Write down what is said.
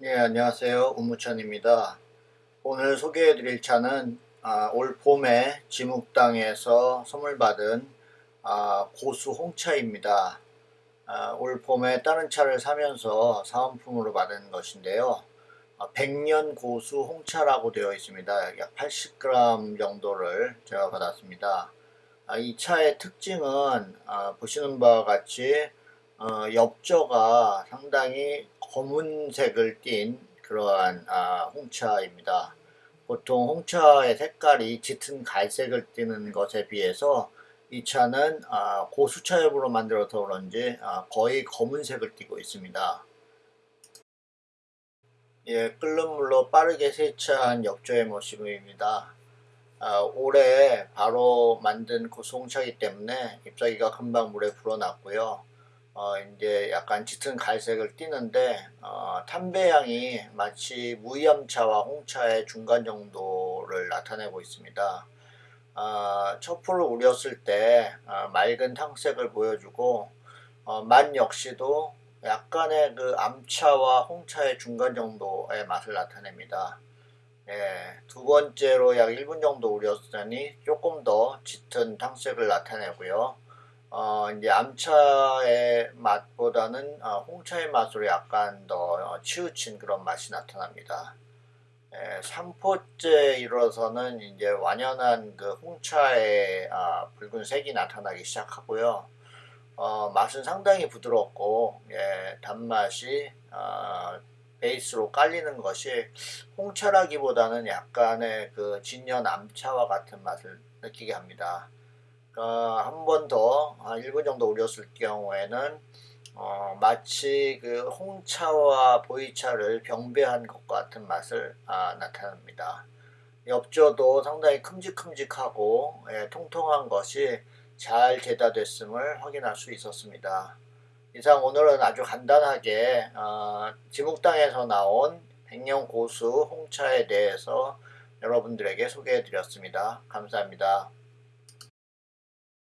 네, 안녕하세요. 우무천입니다. 오늘 소개해 드릴 차는 아, 올 봄에 지묵당에서 선물 받은 아, 고수 홍차입니다. 아, 올 봄에 다른 차를 사면서 사은품으로 받은 것인데요. 아, 100년 고수 홍차라고 되어 있습니다. 약 80g 정도를 제가 받았습니다. 아, 이 차의 특징은 아, 보시는 바와 같이 어, 엽저가 상당히 검은색을 띤 그러한 아, 홍차입니다. 보통 홍차의 색깔이 짙은 갈색을 띠는 것에 비해서 이 차는 아, 고수차엽으로 만들어서 그런지 아, 거의 검은색을 띠고 있습니다. 예, 끓는 물로 빠르게 세차한 엽조의 모습입니다. 아, 올해 바로 만든 고수홍차이기 때문에 잎사귀가 금방 물에 불어났고요. 어, 이제 약간 짙은 갈색을 띠는데 어, 탄배향이 마치 무염차와 홍차의 중간 정도를 나타내고 있습니다. 어, 첩풀을 우렸을 때 어, 맑은 탕색을 보여주고 어, 맛 역시도 약간의 그 암차와 홍차의 중간 정도의 맛을 나타냅니다. 예, 두 번째로 약 1분 정도 우렸으니 조금 더 짙은 탕색을 나타내고요. 어, 이제 암차의 맛보다는 어, 홍차의 맛으로 약간 더 치우친 그런 맛이 나타납니다. 에, 3포째 이르러서는 이제 완연한 그 홍차의 아, 붉은색이 나타나기 시작하고요. 어, 맛은 상당히 부드럽고 예, 단맛이 어, 베이스로 깔리는 것이 홍차라기보다는 약간의 그 진연 암차와 같은 맛을 느끼게 합니다. 어, 한 번 더 1분 아, 정도 우렸을 경우에는 어, 마치 그 홍차와 보이차를 병배한 것 같은 맛을 아, 나타납니다. 엽조도 상당히 큼직큼직하고 예, 통통한 것이 잘 제다됐음을 확인할 수 있었습니다. 이상 오늘은 아주 간단하게 어, 지묵당에서 나온 백년 고수 홍차에 대해서 여러분들에게 소개해 드렸습니다. 감사합니다.